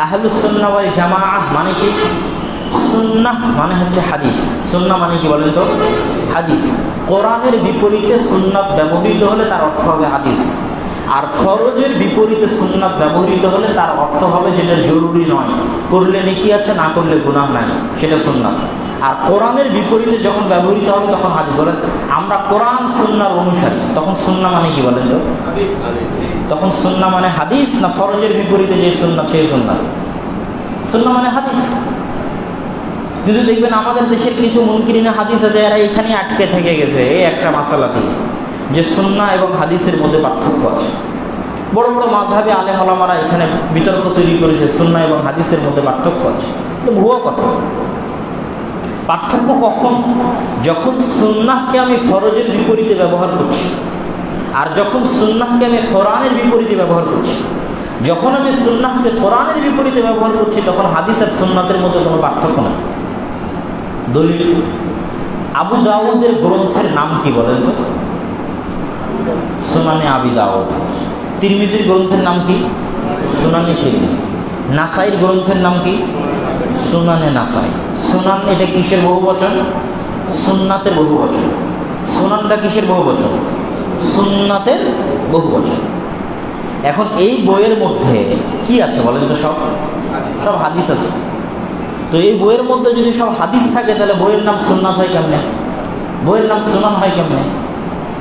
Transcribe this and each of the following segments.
আহলুসন্না ওয়াল জামা মানে কি? সুন্নাহ মানে হচ্ছে হাদিস। সুন্না মানে কি বলেন তো? হাদিস। কোরআনের বিপরীতে সুন্নাত ব্যবহৃত হলে তার অর্থ হবে হাদিস। আর ফরজের বিপরীতে সুন্নাত ব্যবহৃত হলে তার অর্থ হবে যেটা জরুরি নয়। করলে নেকি আছে, না করলে গুনাহ নাই। সেটা সুন্নাত আর কোরআনের বিপরীতে যখন ব্যবহৃত হবে তখন হাদিস বলেন, আমরা কোরআন, সুন্নার অনুসারী। তখন সুন্না মানে কি বলেন তো? তখন সুন্না মানে হাদিস না ফরজের বিপরীতে যে সুন্না, সেই সুন্না? সুন্না মানে হাদিস। কিন্তু দেখবেন আমাদের দেশের কিছু মুনকিরিনা হাদিস আছে, এরা এখানে আটকে থেকে গেছে, এই একটা মাসালা দিয়ে। যে সুন্না এবং হাদিসের মধ্যে পার্থক্য আছে। বড় বড় মাঝহাবে আলেম আলামারা এখানে বিতর্ক তৈরি করেছে, সুন্না এবং হাদিসের মধ্যে পার্থক্য আছে। ভুয়া কথা। পার্থক্য কখন? যখন সুন্নাহকে আমি ফরজের বিপরীতে ব্যবহার করছি। আর যখন সুন্নাহকে আমি কোরআনের বিপরীতে ব্যবহার করছি। যখন আমি সুন্নাহকে কোরআনের বিপরীতে ব্যবহার করছি, তখন হাদিস আর সুন্নাতের মধ্যে কোনো পার্থক্য নেই। দলিল? আবু দাউদের গ্রন্থের নাম কি বলেন তো? সুনানে আবি দাউদ। তিরমিজির গ্রন্থের নাম কি? সুনানে তিরমিজ। নাসাইর গ্রন্থের নাম কি? সুনানে নাসাই। সুনান এটা কিসের বহু বচন সুন্নাতের বহু বচন সুনানটা কিসের বহু বচন সুন্নাতের বহু বচন এখন এই বইয়ের মধ্যে কি আছে বলেন তো সব? সব হাদিস আছে। তো এই বইয়ের মধ্যে যদি সব হাদিস থাকে, তাহলে বইয়ের নাম সুন্নাত হয় কেমনে? বইয়ের নাম সুনান হয় কেমনে?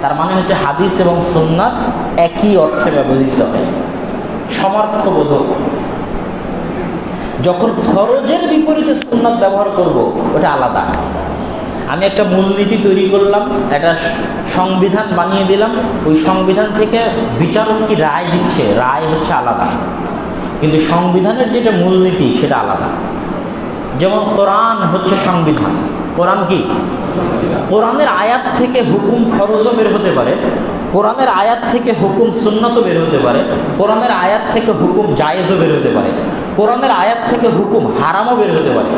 তার মানে হচ্ছে হাদিস এবং সুন্নাত একই অর্থে ব্যবহৃত হয়। সমর্থবোধক। যখন ফরজের বিপরীতে সুন্নাত ব্যবহার করব, ওটা আলাদা। আমি একটা মূলনীতি তৈরি করলাম, একটা সংবিধান বানিয়ে দিলাম, ওই সংবিধান থেকে বিচারক কি রায় দিচ্ছে, রায় হচ্ছে আলাদা। কিন্তু সংবিধানের যেটা মূলনীতি, সেটা আলাদা। যেমন কোরআন হচ্ছে সংবিধান। কোরআন কি? কোরআনের আয়াত থেকে হুকুম ফরজও বের হতে পারে কোরআনের আয়াত থেকে হুকুম সুন্নত বের হতে পারে, কোরআনের আয়াত থেকে হুকুম জায়েজও বের হতে পারে, কোরআনের আয়াত থেকে হুকুম হারামও বের হতে পারে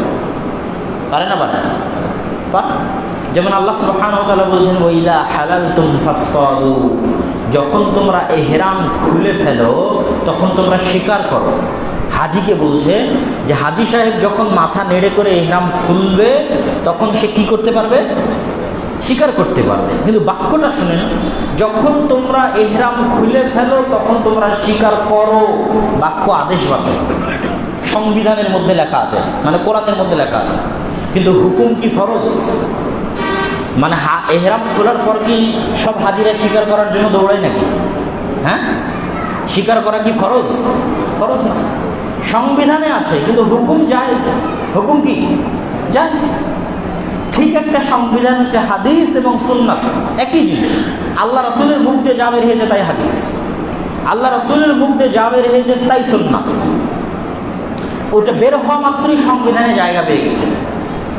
পারে না? পারে। যেমন আল্লাহ সুবহান বলছেন ওইলা হালাল তুম ফাস্তাদু। যখন তোমরা এহরাম খুলে ফেলো, তখন তোমরা স্বীকার করো। হাজিকে বলছে যে, হাজি সাহেব যখন মাথা নেড়ে করে এহরাম খুলবে, তখন সে কি করতে পারবে? স্বীকার করতে পারবে। কিন্তু বাক্যটা শুনেন যখন তোমরা এহরাম খুলে ফেলো, তখন তোমরা স্বীকার করো। বাক্য আদেশবাচক সংবিধানের মধ্যে লেখা আছে। মানে কোরআনের মধ্যে লেখা আছে। কিন্তু হুকুম কি ফরজ? মানে এহরাম খোলার পর কি সব হাজিরা স্বীকার করার জন্য দৌড়ায় নাকি? হ্যাঁ? স্বীকার করা কি ফরজ? ফরজ না। সংবিধানে আছে, কিন্তু হুকুম জায়েজ। হুকুম কি? জায়েজ। ঠিক একটা সংবিধান হচ্ছে হাদিস এবং সুন্নাত। একই জিনিস। আল্লাহ রসুলের মুখ দিয়ে যা বের হয়েছে তাই হাদিস। আল্লাহ রসুলের মুখ দিয়ে যা বের হয়েছে তাই সুন্নাত। ওটা বের হওয়া মাত্রই সংবিধানে জায়গা পেয়ে গেছে।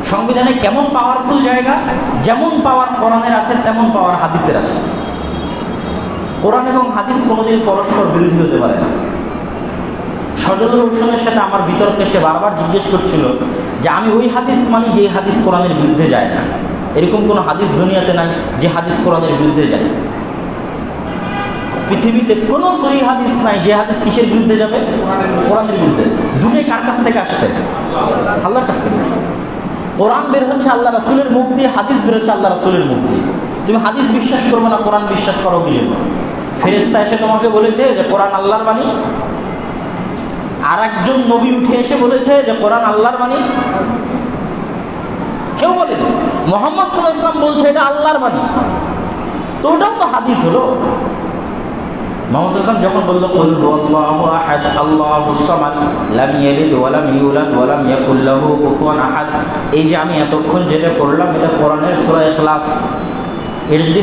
সংবিধানে কেমন পাওয়ারফুল জায়গা? যেমন পাওয়ার কোরআনের আছে, তেমন পাওয়ার হাদিসের আছে। কোরআন এবং হাদিস কোনোদিন পরস্পর বিরোধী হতে পারে না। সজল হোসেনের সাথে আমার বিতর্কে সে বারবার জিজ্ঞেস করছিল যে আমি ওই হাদিস মানি যে হাদিস কোরআনের বিরুদ্ধে যায় না। এরকম কোনো হাদিস দুনিয়াতে নাই যে হাদিস কোরআনের বিরুদ্ধে যায়। পৃথিবীতে কোনো সহি হাদিস নাই যে হাদিস কিসের বিরুদ্ধে যাবে? কোরআনের বিরুদ্ধে। দুটোই কার কাছ থেকে আসছে? আল্লাহর কাছ থেকে। কোরআন বের হচ্ছে আল্লাহ রাসুলের মুখ দিয়ে, হাদিস বের হচ্ছে আল্লাহ রাসুলের মুখ দিয়ে। তুমি হাদিস বিশ্বাস করবে না, কোরআন বিশ্বাস করো কি জন্য? ফেরেস্তা এসে তোমাকে বলেছে যে কোরআন আল্লাহর বাণী আর একজন নবী উঠে এসে বলেছে যে, কোরআন আল্লাহর বাণী? কেউ বলেনি। মোহাম্মদ সাল্লাহ ইসলাম বলছে, এটা আল্লাহর বাণী। তো ওটাও তো হাদিস হলো। যখন বলল এই যে আমি এতক্ষণ যেটা এটা এটা যদি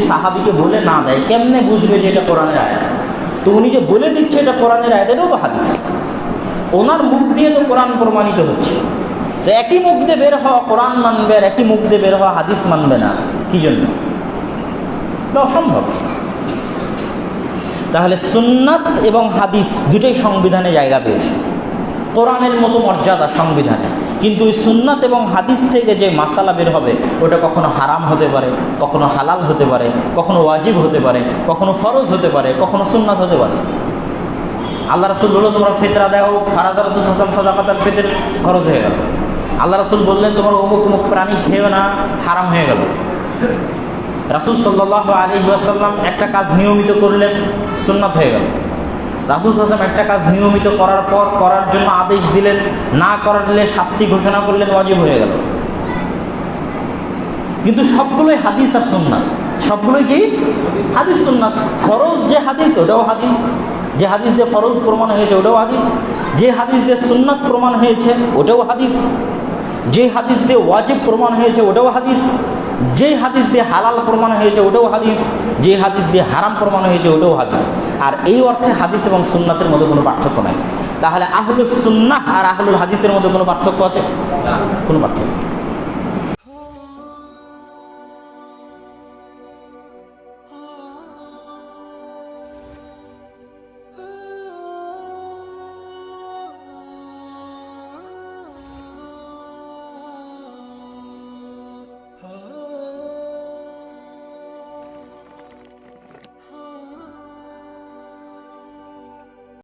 বলে না দেয়, কেমনে বুঝবে যে এটা কোরআনের আয়াত? তো উনি যে বলে দিচ্ছে, এটা কোরআনের আয়াত তো হাদিস। ওনার মুখ দিয়ে তো কোরআন প্রমাণিত হচ্ছে। তো একই মুখ দিয়ে বের হওয়া কোরআন মানবে আর একই মুখ দিয়ে বের হওয়া হাদিস মানবে না, কি জন্য? অসম্ভব। তাহলে সুন্নাত এবং হাদিস দুটোই সংবিধানে জায়গা পেয়েছে। কোরআনের মতো মর্যাদা সংবিধানে। কিন্তু ওই সুন্নাত এবং হাদিস থেকে যে মাসালা বের হবে, ওটা কখনো হারাম হতে পারে, কখনো হালাল হতে পারে, কখনো ওয়াজিব হতে পারে, কখনো ফরজ হতে পারে, কখনো সুন্নাত হতে পারে। আল্লাহ রাসুল বলল, তোমরা ফেতরা দাও ফারাদা রসুল সাল্লাম সদাকাতার ফেতের খরচ হয়ে গেল। আল্লাহ রাসুল বললেন, তোমার অমুক অমুক প্রাণী খেয়েও না, হারাম হয়ে গেল। রাসুল সাল্লাহ আলী আসাল্লাম একটা কাজ নিয়মিত করলেন, সুন্নাত হয়ে গেল। রাসুল সাল্লাম একটা কাজ নিয়মিত করার পর, করার জন্য আদেশ দিলেন, না করলে শাস্তি ঘোষণা করলেন, ওয়াজিব হয়ে গেল। কিন্তু সবগুলোই হাদিস আর সুন্নাত। সবগুলোই কি? হাদিস, সুন্নাত। ফরজ যে হাদিস, ওটাও হাদিস। যে হাদিস দিয়ে ফরজ প্রমাণ হয়েছে, ওটাও হাদিস। যে হাদিস দিয়ে সুন্নাত প্রমাণ হয়েছে, ওটাও হাদিস। যে হাদিস দিয়ে ওয়াজিব প্রমাণ হয়েছে, ওটাও হাদিস। যে হাদিস দিয়ে হালাল প্রমাণ হয়েছে, ওটাও হাদিস। যে হাদিস দিয়ে হারাম প্রমাণ হয়েছে, ওটাও হাদিস। আর এই অর্থে হাদিস এবং সুন্নাতের মধ্যে কোনো পার্থক্য নাই। তাহলে আহলুস সুন্নাহ আর আহলুল হাদিসের মধ্যে কোনো পার্থক্য আছে? কোনো পার্থক্য।